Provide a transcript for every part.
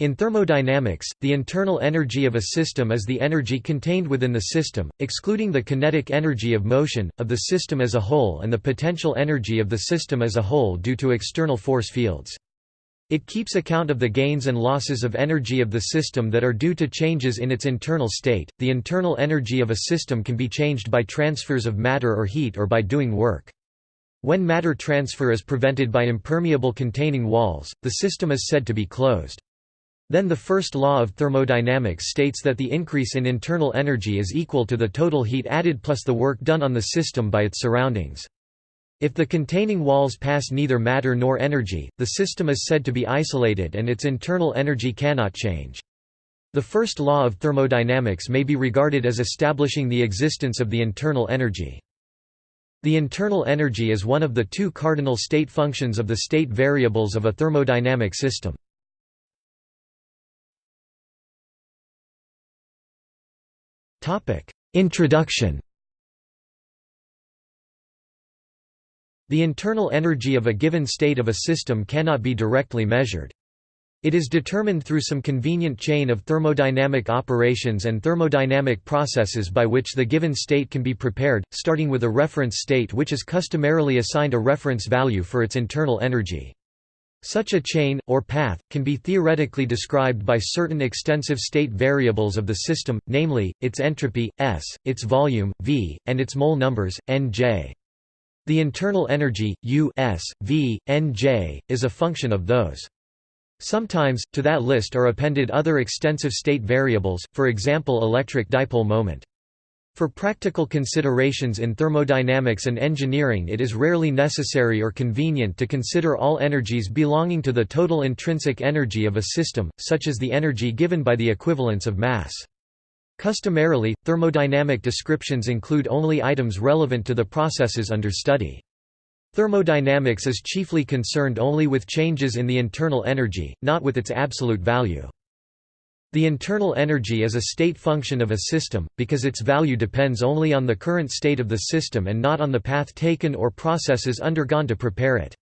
In thermodynamics, the internal energy of a system is the energy contained within the system, excluding the kinetic energy of motion, of the system as a whole and the potential energy of the system as a whole due to external force fields. It keeps account of the gains and losses of energy of the system that are due to changes in its internal state. The internal energy of a system can be changed by transfers of matter or heat or by doing work. When matter transfer is prevented by impermeable containing walls, the system is said to be closed. Then the first law of thermodynamics states that the increase in internal energy is equal to the total heat added plus the work done on the system by its surroundings. If the containing walls pass neither matter nor energy, the system is said to be isolated and its internal energy cannot change. The first law of thermodynamics may be regarded as establishing the existence of the internal energy. The internal energy is one of the two cardinal state functions of the state variables of a thermodynamic system. Introduction The internal energy of a given state of a system cannot be directly measured. It is determined through some convenient chain of thermodynamic operations and thermodynamic processes by which the given state can be prepared, starting with a reference state which is customarily assigned a reference value for its internal energy. Such a chain, or path, can be theoretically described by certain extensive state variables of the system, namely, its entropy, S, its volume, V, and its mole numbers, N J. The internal energy, U S, V, N J, is a function of those. Sometimes, to that list are appended other extensive state variables, for example electric dipole moment. For practical considerations in thermodynamics and engineering it is rarely necessary or convenient to consider all energies belonging to the total intrinsic energy of a system, such as the energy given by the equivalence of mass. Customarily, thermodynamic descriptions include only items relevant to the processes under study. Thermodynamics is chiefly concerned only with changes in the internal energy, not with its absolute value. The internal energy is a state function of a system, because its value depends only on the current state of the system and not on the path taken or processes undergone to prepare it.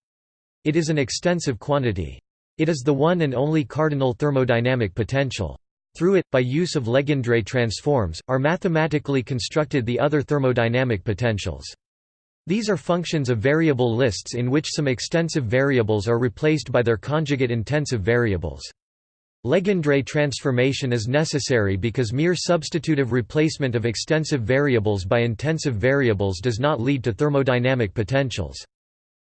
It is an extensive quantity. It is the one and only cardinal thermodynamic potential. Through it, by use of Legendre transforms, are mathematically constructed the other thermodynamic potentials. These are functions of variable lists in which some extensive variables are replaced by their conjugate intensive variables. Legendre transformation is necessary because mere substitutive replacement of extensive variables by intensive variables does not lead to thermodynamic potentials.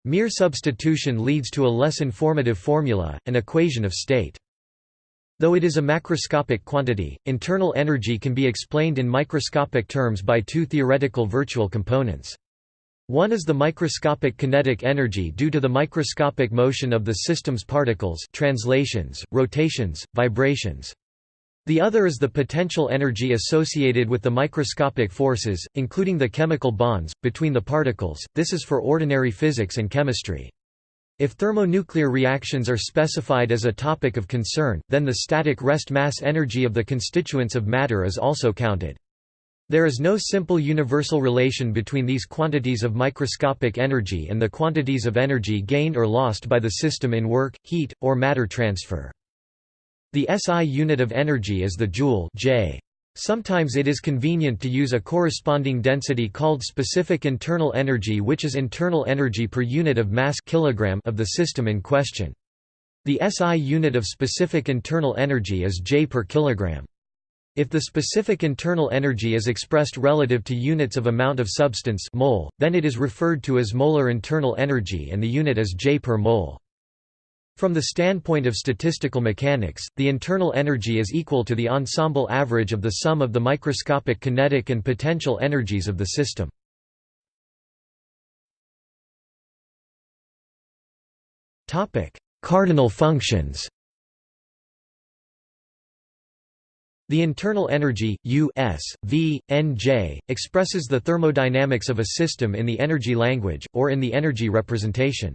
Mere substitution leads to a less informative formula, an equation of state. Though it is a macroscopic quantity, internal energy can be explained in microscopic terms by two theoretical virtual components. One is the microscopic kinetic energy due to the microscopic motion of the system's particles translations, rotations, vibrations. The other is the potential energy associated with the microscopic forces, including the chemical bonds, between the particles, this is for ordinary physics and chemistry. If thermonuclear reactions are specified as a topic of concern, then the static rest mass energy of the constituents of matter is also counted. There is no simple universal relation between these quantities of microscopic energy and the quantities of energy gained or lost by the system in work, heat, or matter transfer. The SI unit of energy is the joule J. Sometimes it is convenient to use a corresponding density called specific internal energy which is internal energy per unit of mass kilogram of the system in question. The SI unit of specific internal energy is J per kilogram. If the specific internal energy is expressed relative to units of amount of substance mole, then it is referred to as molar internal energy and the unit is J per mole. From the standpoint of statistical mechanics, the internal energy is equal to the ensemble average of the sum of the microscopic kinetic and potential energies of the system. Cardinal functions The internal energy, U S, v, N J, expresses the thermodynamics of a system in the energy language, or in the energy representation.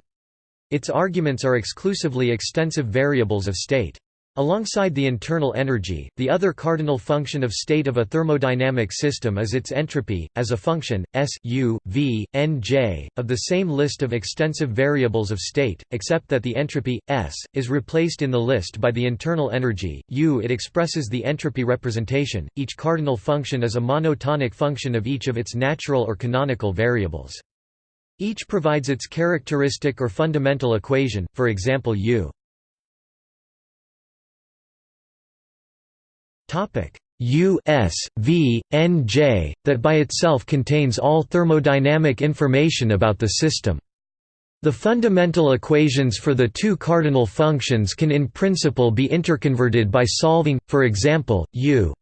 Its arguments are exclusively extensive variables of state. Alongside the internal energy, the other cardinal function of state of a thermodynamic system is its entropy, as a function, S U, v, n j, of the same list of extensive variables of state, except that the entropy, S, is replaced in the list by the internal energy, U. It expresses the entropy representation. Each cardinal function is a monotonic function of each of its natural or canonical variables. Each provides its characteristic or fundamental equation, for example U U S V N J that by itself contains all thermodynamic information about the system. The fundamental equations for the two cardinal functions can in principle be interconverted by solving, for example, U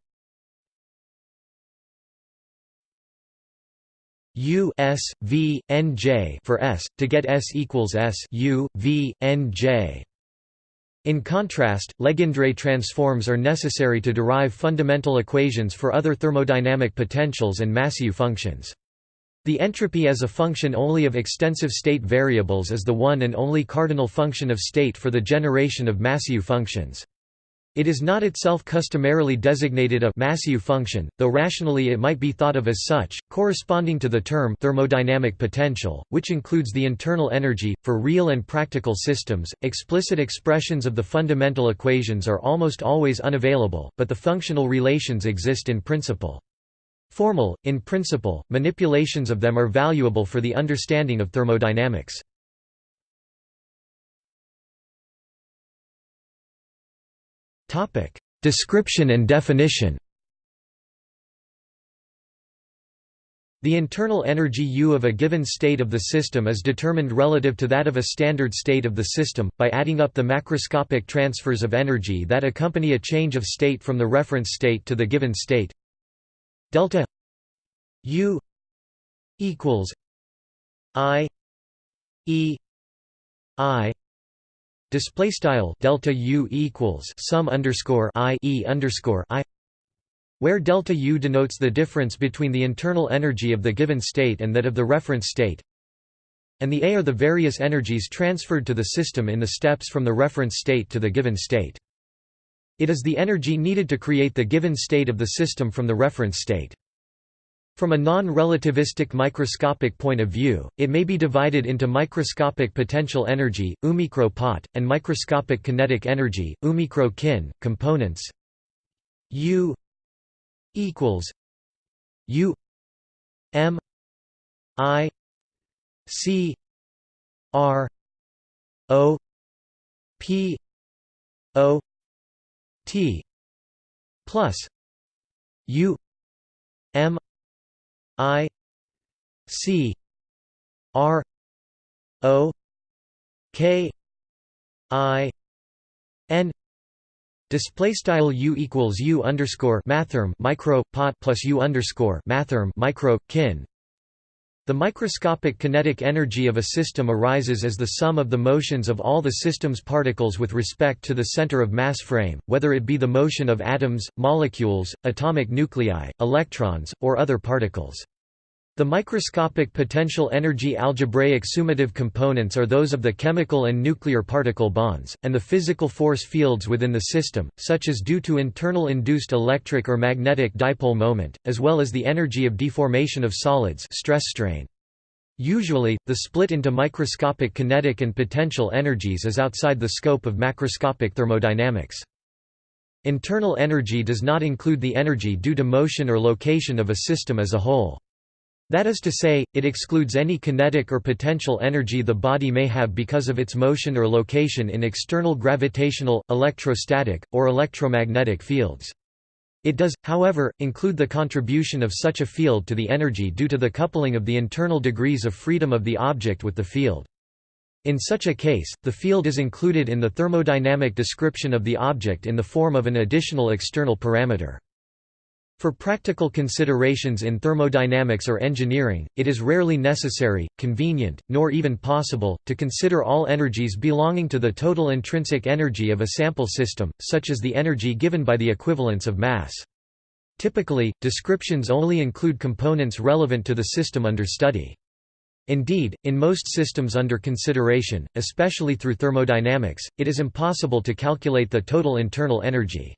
U S V N J for S to get S equals S U V N J. In contrast, Legendre transforms are necessary to derive fundamental equations for other thermodynamic potentials and Massieu functions. The entropy as a function only of extensive state variables is the one and only cardinal function of state for the generation of Massieu functions. It is not itself customarily designated a Massieu function, though rationally it might be thought of as such, corresponding to the term thermodynamic potential, which includes the internal energy. For real and practical systems, explicit expressions of the fundamental equations are almost always unavailable, but the functional relations exist in principle. Formal, in principle, manipulations of them are valuable for the understanding of thermodynamics. Description and definition. The internal energy U of a given state of the system is determined relative to that of a standard state of the system, by adding up the macroscopic transfers of energy that accompany a change of state from the reference state to the given state. Delta U equals I E I Display style delta U equals sum underscore I E underscore I where delta U denotes the difference between the internal energy of the given state and that of the reference state, and the A are the various energies transferred to the system in the steps from the reference state to the given state. It is the energy needed to create the given state of the system from the reference state. From a non-relativistic microscopic point of view, it may be divided into microscopic potential energy, umicro pot, and microscopic kinetic energy, umicro kin, components. U equals U M I C R O P O T plus U M I C R O K I N Display style u equals u underscore mathrm micro pot plus u underscore mathrm micro kin. The microscopic kinetic energy of a system arises as the sum of the motions of all the system's particles with respect to the center of mass frame, whether it be the motion of atoms, molecules, atomic nuclei, electrons, or other particles. The microscopic potential energy algebraic summative components are those of the chemical and nuclear particle bonds, and the physical force fields within the system, such as due to internal induced electric or magnetic dipole moment, as well as the energy of deformation of solids stress strain. Usually, the split into microscopic kinetic and potential energies is outside the scope of macroscopic thermodynamics. Internal energy does not include the energy due to motion or location of a system as a whole. That is to say, it excludes any kinetic or potential energy the body may have because of its motion or location in external gravitational, electrostatic, or electromagnetic fields. It does, however, include the contribution of such a field to the energy due to the coupling of the internal degrees of freedom of the object with the field. In such a case, the field is included in the thermodynamic description of the object in the form of an additional external parameter. For practical considerations in thermodynamics or engineering, it is rarely necessary, convenient, nor even possible, to consider all energies belonging to the total intrinsic energy of a sample system, such as the energy given by the equivalence of mass. Typically, descriptions only include components relevant to the system under study. Indeed, in most systems under consideration, especially through thermodynamics, it is impossible to calculate the total internal energy.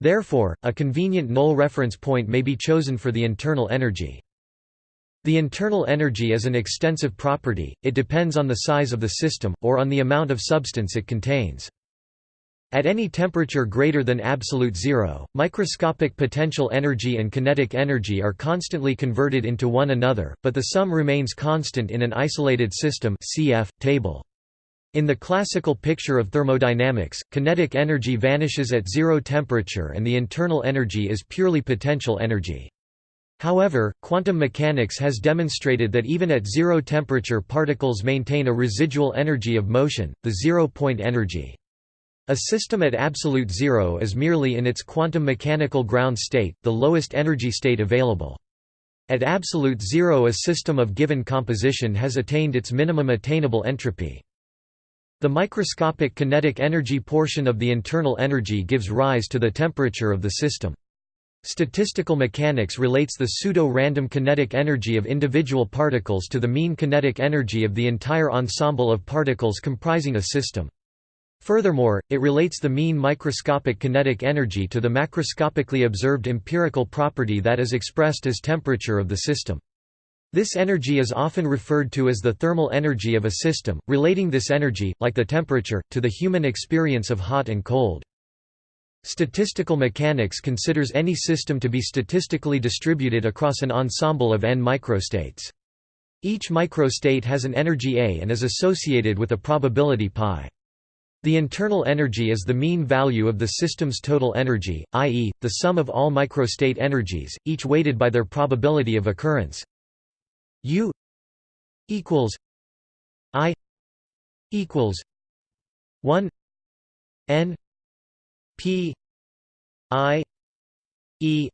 Therefore, a convenient null reference point may be chosen for the internal energy. The internal energy is an extensive property, it depends on the size of the system, or on the amount of substance it contains. At any temperature greater than absolute zero, microscopic potential energy and kinetic energy are constantly converted into one another, but the sum remains constant in an isolated system cf. table. In the classical picture of thermodynamics, kinetic energy vanishes at zero temperature and the internal energy is purely potential energy. However, quantum mechanics has demonstrated that even at zero temperature particles maintain a residual energy of motion, the zero-point energy. A system at absolute zero is merely in its quantum mechanical ground state, the lowest energy state available. At absolute zero a system of given composition has attained its minimum attainable entropy. The microscopic kinetic energy portion of the internal energy gives rise to the temperature of the system. Statistical mechanics relates the pseudo-random kinetic energy of individual particles to the mean kinetic energy of the entire ensemble of particles comprising a system. Furthermore, it relates the mean microscopic kinetic energy to the macroscopically observed empirical property that is expressed as temperature of the system. This energy is often referred to as the thermal energy of a system, relating this energy, like the temperature, to the human experience of hot and cold. Statistical mechanics considers any system to be statistically distributed across an ensemble of n microstates. Each microstate has an energy A and is associated with a probability π. The internal energy is the mean value of the system's total energy, i.e., the sum of all microstate energies, each weighted by their probability of occurrence. U equals I equals 1 n P I E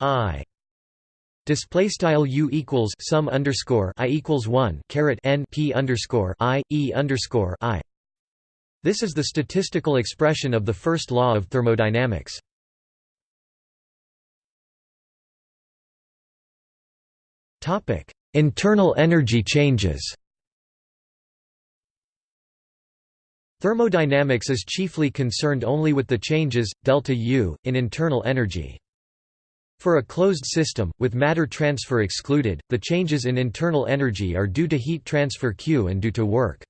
I Display style u equals sum underscore i equals one caret n p underscore i e underscore i. This is the statistical expression of the first law of thermodynamics. Topic: Internal energy changes. Thermodynamics is chiefly concerned only with the changes, delta U, in internal energy. For a closed system, with matter transfer excluded, the changes in internal energy are due to heat transfer Q and due to work.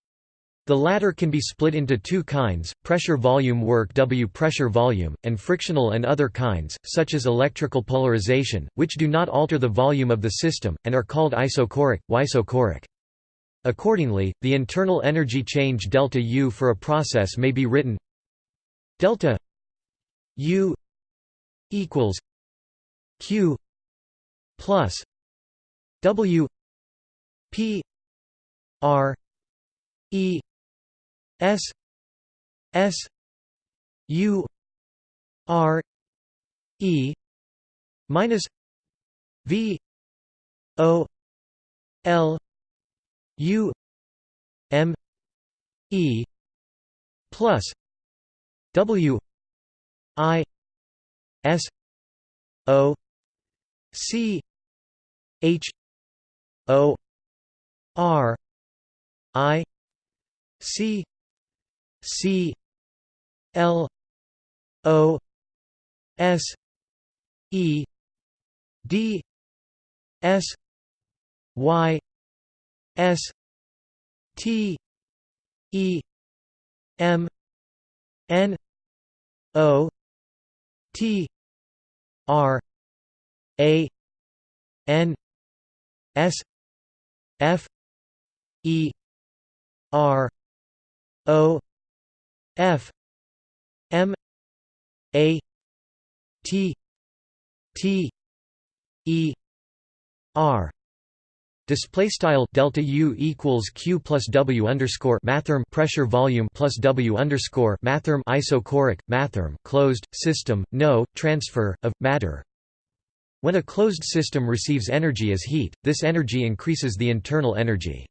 The latter can be split into two kinds, pressure-volume work W pressure-volume, and frictional and other kinds, such as electrical polarization, which do not alter the volume of the system, and are called isochoric, isochoric. Accordingly, the internal energy change delta U for a process may be written delta U equals Q plus W P R E S S U R E minus V O L U M E plus W I S O C H O R I C C L O S E D S Y S T E M N O T R A N S F E R O F M A T T E R Display style delta U equals Q plus W underscore mathrm pressure volume plus W underscore mathrm isochoric mathrm closed system no transfer of matter. When a closed system receives energy as heat, this energy increases the internal energy.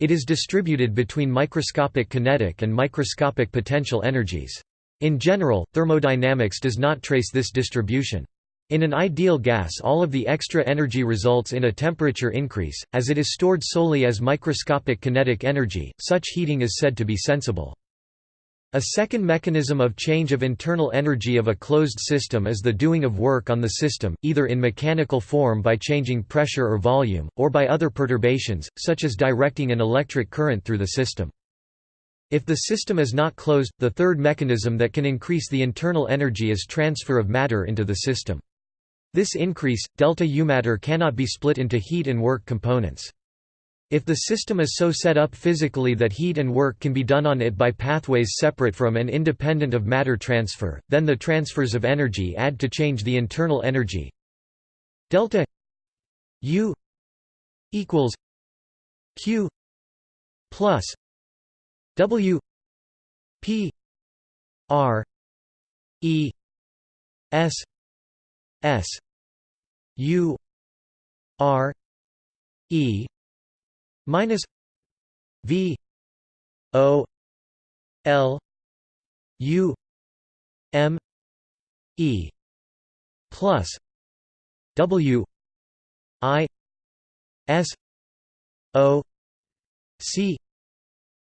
It is distributed between microscopic kinetic and microscopic potential energies. In general, thermodynamics does not trace this distribution. In an ideal gas all of the extra energy results in a temperature increase, as it is stored solely as microscopic kinetic energy, such heating is said to be sensible. A second mechanism of change of internal energy of a closed system is the doing of work on the system, either in mechanical form by changing pressure or volume, or by other perturbations, such as directing an electric current through the system. If the system is not closed, the third mechanism that can increase the internal energy is transfer of matter into the system. This increase, delta U matter cannot be split into heat and work components. If the system is so set up physically that heat and work can be done on it by pathways separate from and independent of matter transfer, then the transfers of energy add to change the internal energy. Delta U equals Q plus W P R E S S U R E minus V O L U M E plus W I S O C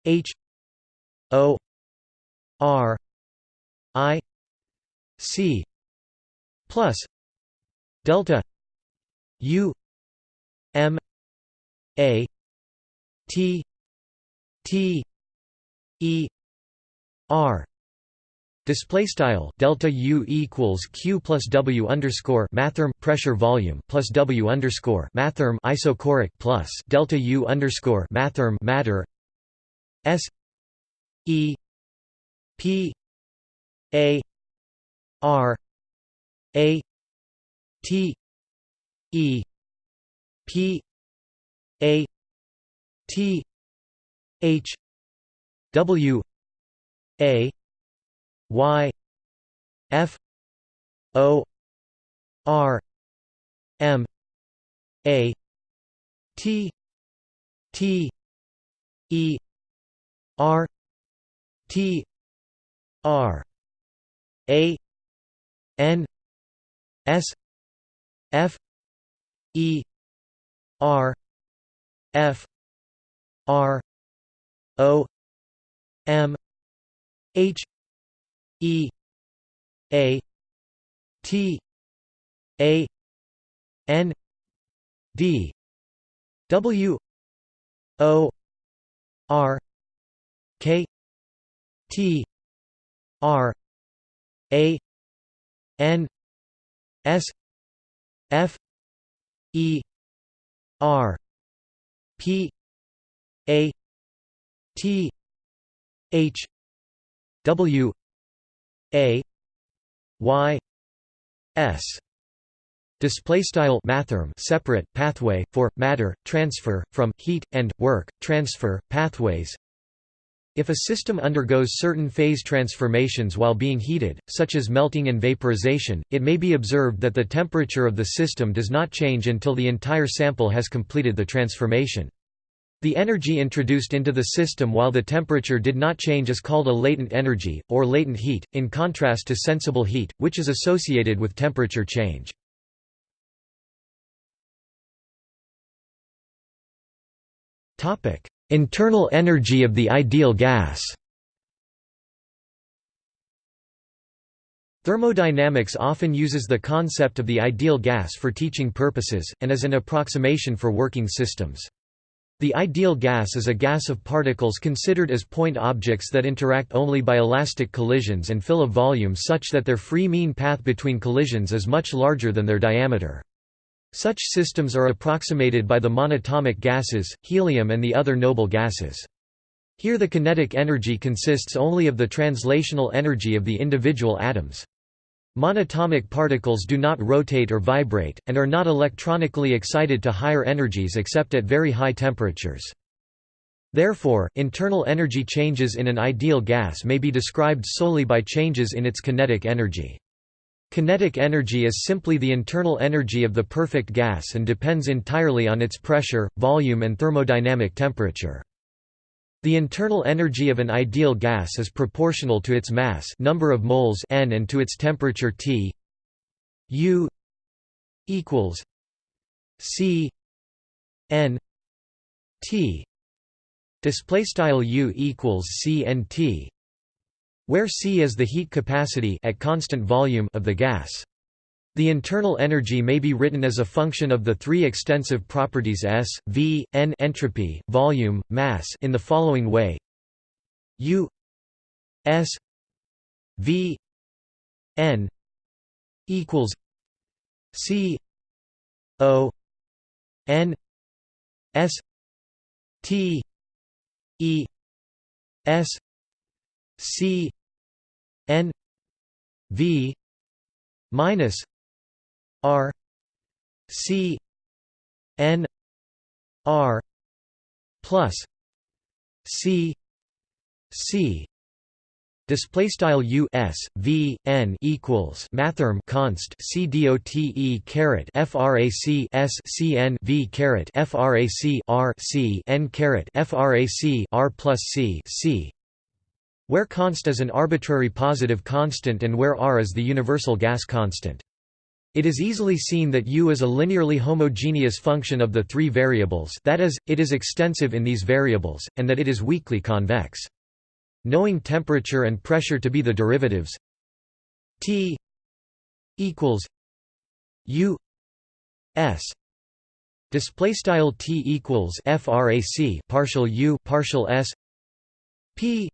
H O R I C plus delta U M A T T E R. Display style delta U equals Q plus W underscore mathrm pressure volume plus W underscore mathrm isochoric plus delta U underscore mathrm matter S E P A R A T E P A T H W A Y F O R M A T T E R T R A N S F E R F R O M H E A T A N D W O R K T R A N S F E R P A T H W A Y S display style mathrm separate pathway for matter transfer from heat and work transfer pathways if a system undergoes certain phase transformations while being heated, such as melting and vaporization, it may be observed that the temperature of the system does not change until the entire sample has completed the transformation. The energy introduced into the system while the temperature did not change is called a latent energy, or latent heat, in contrast to sensible heat, which is associated with temperature change. Internal energy of the ideal gas Thermodynamics often uses the concept of the ideal gas for teaching purposes, and as an approximation for working systems. The ideal gas is a gas of particles considered as point objects that interact only by elastic collisions and fill a volume such that their free mean path between collisions is much larger than their diameter. Such systems are approximated by the monatomic gases, helium and the other noble gases. Here the kinetic energy consists only of the translational energy of the individual atoms. Monatomic particles do not rotate or vibrate, and are not electronically excited to higher energies except at very high temperatures. Therefore, internal energy changes in an ideal gas may be described solely by changes in its kinetic energy. Kinetic energy is simply the internal energy of the perfect gas and depends entirely on its pressure, volume and thermodynamic temperature. The internal energy of an ideal gas is proportional to its mass number of moles n and to its temperature T U equals C N T. Display style U equals C N T where C is the heat capacity at constant volume of the gas the internal energy may be written as a function of the three extensive properties S, V, N entropy, volume, mass in the following way. U S V N equals C O N S T E S C N V minus R C N R plus C C Display style U S V N equals mathrm const C D O T E caret frac S C N V caret frac R C N caret frac R plus C C where const is an arbitrary positive constant and where R is the universal gas constant. It is easily seen that U is a linearly homogeneous function of the three variables that is, it is extensive in these variables, and that it is weakly convex. Knowing temperature and pressure to be the derivatives T equals U S. Display style T equals frac partial U partial S. P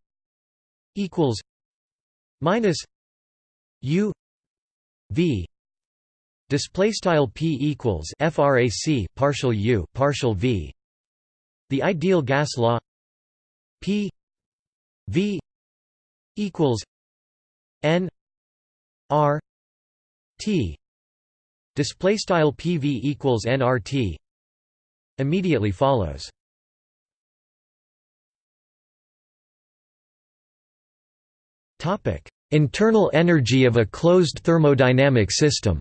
equals minus U V display style P equals frac partial U partial V. The ideal gas law P V equals N R T. Display style PV equals NRT immediately follows. Topic internal energy of a closed thermodynamic system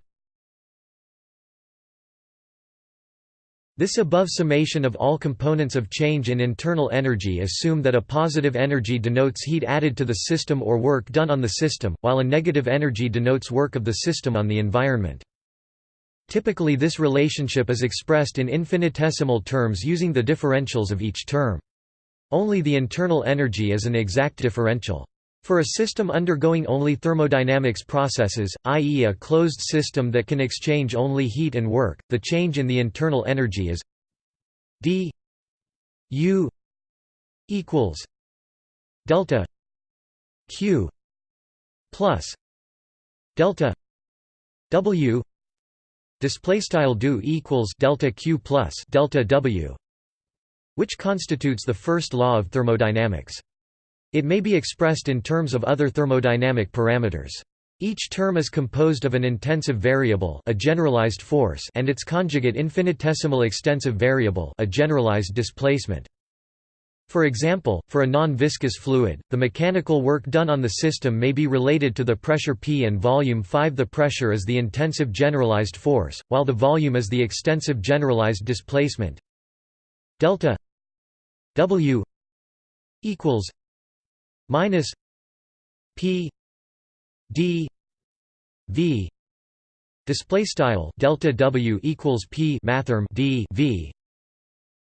This above summation of all components of change in internal energy assume that a positive energy denotes heat added to the system or work done on the system, while a negative energy denotes work of the system on the environment. Typically this relationship is expressed in infinitesimal terms using the differentials of each term. Only the internal energy is an exact differential. For a system undergoing only thermodynamics processes, i.e. a closed system that can exchange only heat and work, the change in the internal energy is d u equals delta q plus delta w. Display style do equals delta q plus delta w which constitutes the first law of thermodynamics it may be expressed in terms of other thermodynamic parameters. Each term is composed of an intensive variable a generalized force and its conjugate infinitesimal extensive variable a generalized displacement. For example, for a non-viscous fluid, the mechanical work done on the system may be related to the pressure P and volume 5 the pressure is the intensive generalized force, while the volume is the extensive generalized displacement delta W equals minus P D V display style delta W equals P mathrm D V.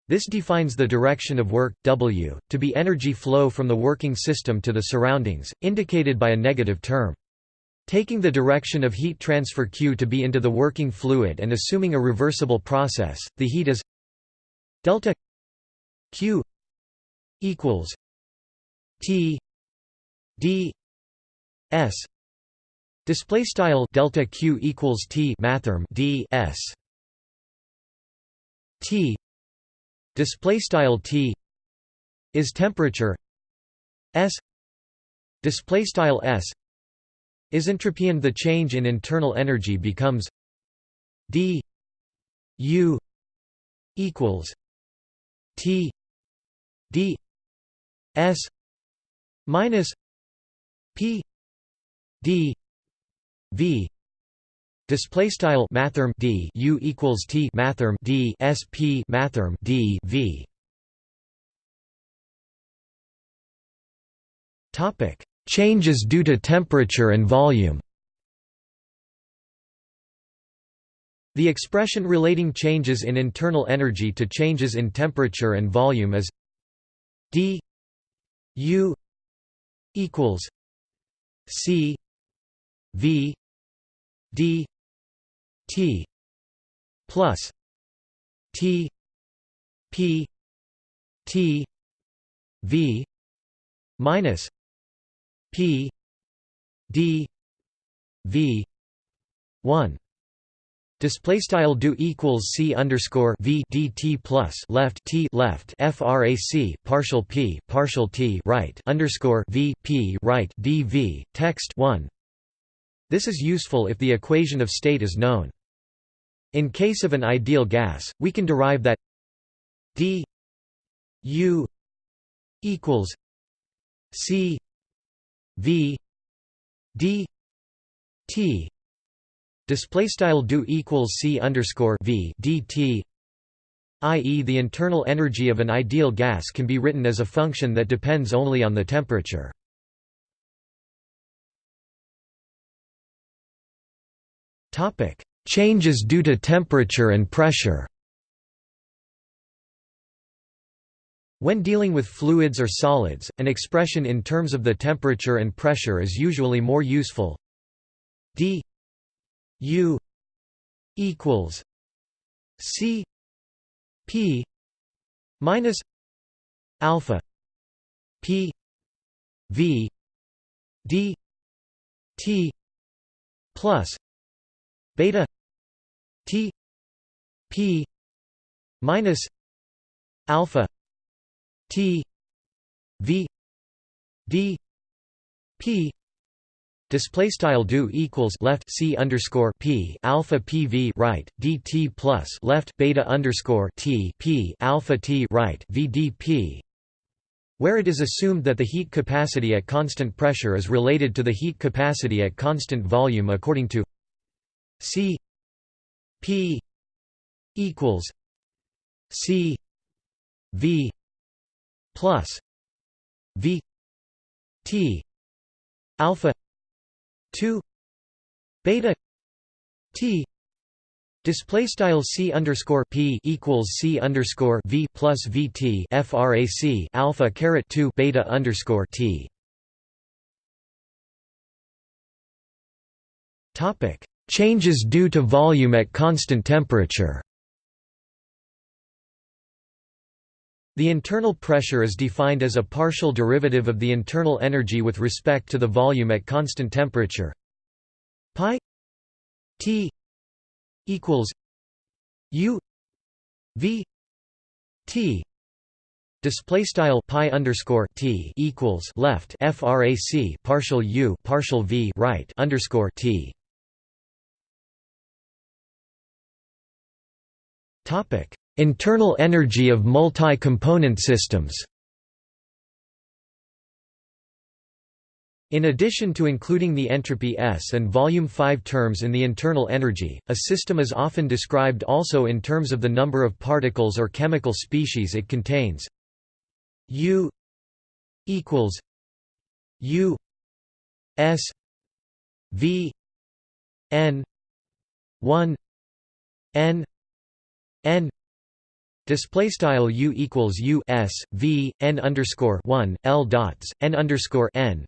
This defines the direction of work W to be energy flow from the working system to the surroundings indicated by a negative term. Taking the direction of heat transfer Q to be into the working fluid and assuming a reversible process, the heat is delta Q equals T d s display style delta q equals t mathrm d s t display style t is temperature s display style s is entropy and the change in internal energy becomes d u equals t d s minus P D V display style mathrm D U equals T mathrm D SP mathrm D V. Topic changes due to temperature and volume. The expression relating changes in internal energy to changes in temperature and volume is d u equals c v d t plus t p t v minus p d v 1 Display style do equals c underscore v dt plus left t left frac partial p partial t right underscore v p right dv text one. This is useful if the equation of state is known. In case of an ideal gas, we can derive that d u equals c v d t display style do equals c underscore v dt i.e. the internal energy of an ideal gas can be written as a function that depends only on the temperature. Changes due to temperature and pressure. When dealing with fluids or solids, an expression in terms of the temperature and pressure is usually more useful. d U equals C P minus alpha P V D T plus beta T P minus alpha T V D P Display style do equals left c underscore p alpha pv right dt plus left beta underscore t p alpha t right vdp, where it is assumed that the heat capacity at constant pressure is related to the heat capacity at constant volume according to c p equals c v plus v t alpha 2 beta t display style c underscore p equals c underscore v plus vt frac alpha caret 2 beta underscore t. Topic. Changes due to volume at constant temperature The internal pressure is defined as a partial derivative of the internal energy with respect to the volume at constant temperature. Pi T equals U V T Display style pi underscore t equals left frac partial u partial v right underscore t. Topic Internal energy of multi-component systems In addition to including the entropy S and volume 5 terms in the internal energy, a system is often described also in terms of the number of particles or chemical species it contains. U equals U S V N 1 N N Display style u equals u s v n underscore one l dots n underscore n,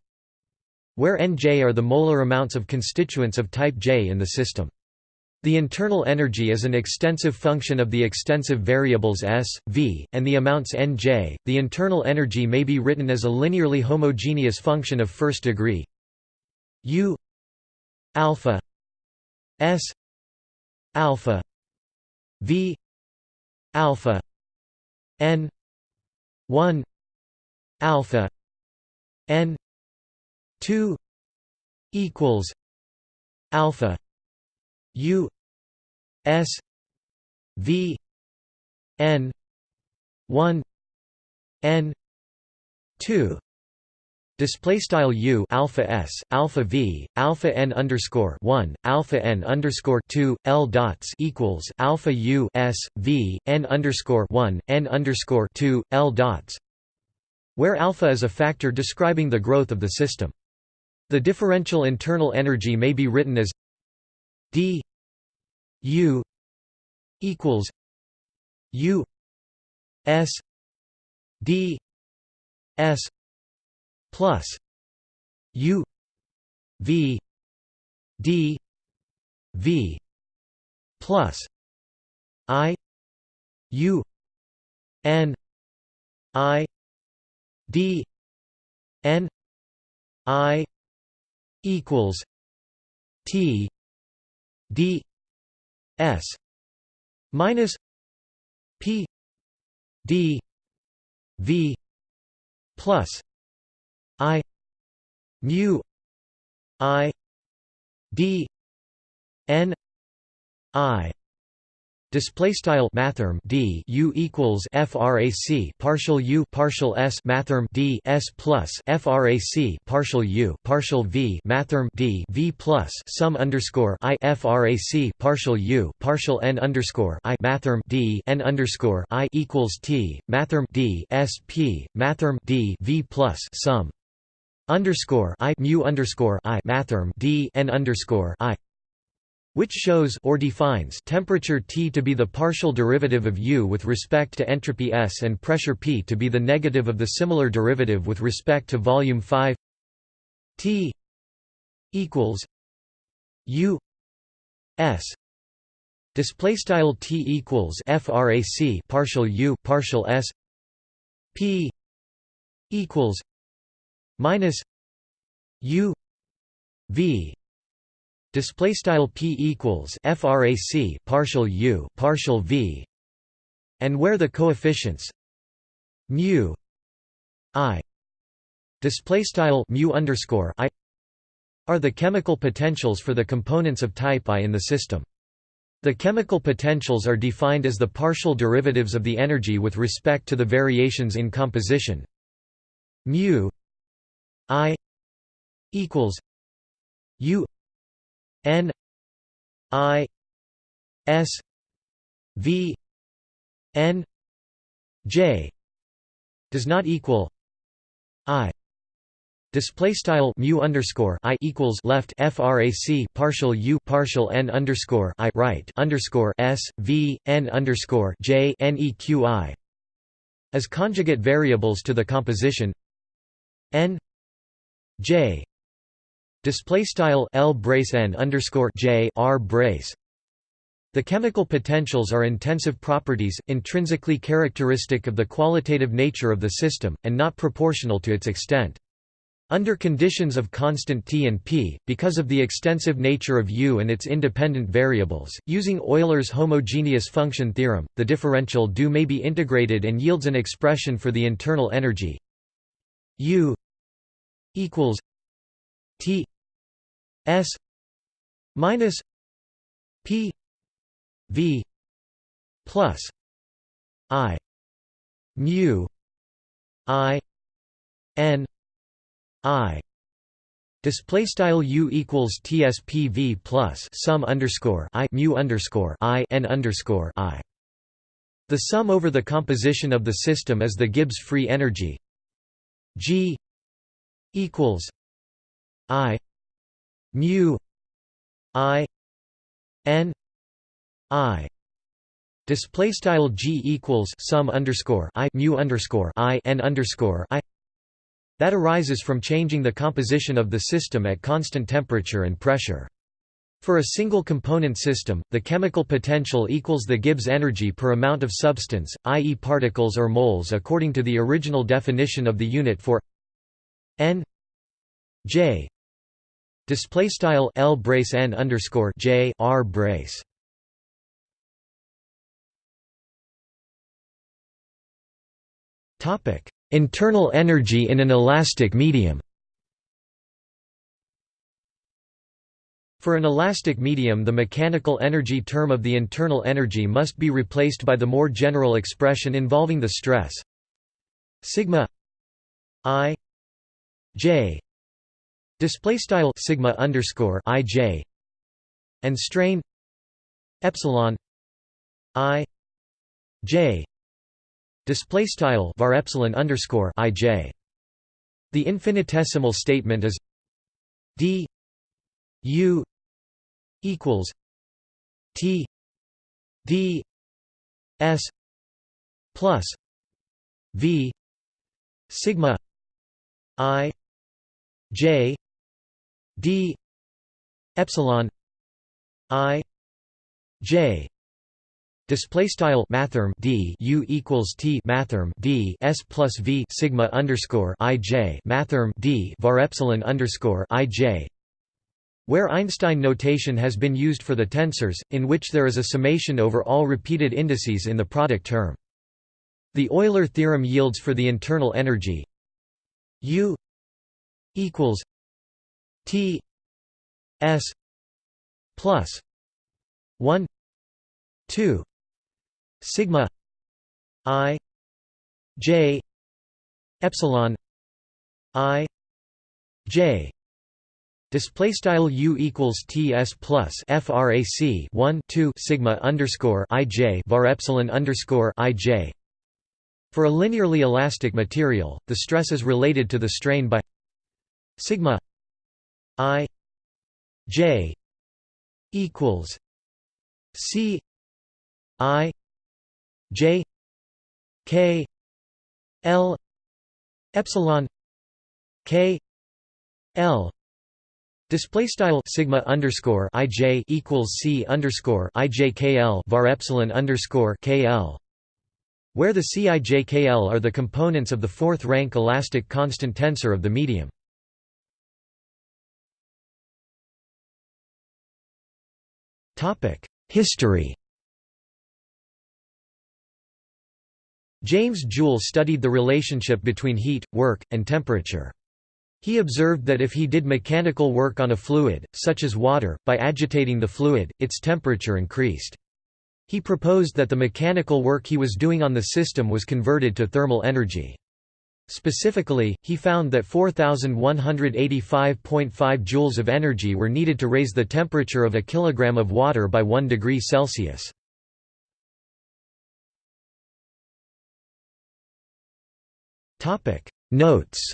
where nj are the molar amounts of constituents of type J in the system. The internal energy is an extensive function of the extensive variables s, v, and the amounts nj. The internal energy may be written as a linearly homogeneous function of first degree u alpha s alpha v alpha n 1 alpha n 2 equals alpha u s v n 1 n 2 Display style u alpha s alpha v alpha n underscore one alpha n underscore two l dots equals alpha u s v n underscore one n underscore two l dots, where alpha is a factor describing the growth of the system. The differential internal energy may be written as d u equals U S D S plus U V D V plus I U N I D N I equals T D S minus P D V plus I mu I D N I. Display style mathrm d u equals frac partial u partial s mathrm d s plus frac partial u partial v mathrm d v plus sum underscore i frac partial u partial n underscore i mathrm d n underscore i equals t mathrm d s p mathrm d v plus sum underscore i mu underscore i mathrm d n underscore i which shows or defines temperature T to be the partial derivative of U with respect to entropy S and pressure P to be the negative of the similar derivative with respect to volume 5 T equals U S. Display style T equals frac partial U partial S. P equals minus U V display style p equals frac partial u partial v and where the coefficients mu i display style mu underscore i are the chemical potentials for the components of type I in the system. The chemical potentials are defined as the partial derivatives of the energy with respect to the variations in composition mu i equals u N I S V N J does not equal I. Display style mu underscore i equals left frac partial u partial n underscore i right underscore s v n underscore j n e q i as conjugate variables to the composition n j Display style L brace N underscore J R brace. The chemical potentials are intensive properties, intrinsically characteristic of the qualitative nature of the system, and not proportional to its extent. Under conditions of constant T and P, because of the extensive nature of U and its independent variables, using Euler's homogeneous function theorem, the differential do may be integrated and yields an expression for the internal energy U equals T S minus P V plus I mu I N I Display style u equals tspv plus sum underscore i mu underscore i n underscore i. The sum over the composition of the system is the Gibbs free energy. G equals I mu I N I display style G equals sum underscore I mu underscore I N underscore I that arises from changing the composition of the system at constant temperature and pressure. For a single component system, the chemical potential equals the Gibbs energy per amount of substance, i.e. particles or moles according to the original definition of the unit for n j Display style L brace N underscore J R brace. Topic: Internal energy in an elastic medium. For an elastic medium the mechanical energy term of the internal energy must be replaced by the more general expression involving the stress sigma i j. Display style sigma underscore ij and strain epsilon i j. Display style var epsilon underscore ij the infinitesimal statement is d u equals t d S plus V sigma I J D epsilon I J. Display style mathrm d u equals t mathrm d s plus v sigma underscore i j mathrm d var epsilon underscore i j, where Einstein notation has been used for the tensors, in which there is a summation over all repeated indices in the product term. The Euler theorem yields for the internal energy. U equals T S plus one two sigma I J epsilon I J Display style u equals ts plus frac 1 2 sigma underscore ij var epsilon underscore ij. For a linearly elastic material, the stress is related to the strain by sigma i j equals c i j k l epsilon k l Display style sigma underscore ij equals c underscore ijkl var epsilon underscore kl, where the cijkl are the components of the fourth rank elastic constant tensor of the medium. History. James Joule studied the relationship between heat, work, and temperature. He observed that if he did mechanical work on a fluid, such as water, by agitating the fluid, its temperature increased. He proposed that the mechanical work he was doing on the system was converted to thermal energy. Specifically, he found that 4185.5 joules of energy were needed to raise the temperature of a kilogram of water by 1 degree Celsius. Notes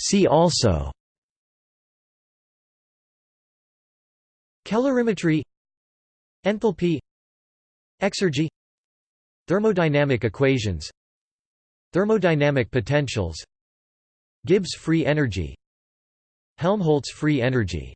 See also Calorimetry Enthalpy Exergy Thermodynamic equations Thermodynamic potentials Gibbs free energy Helmholtz free energy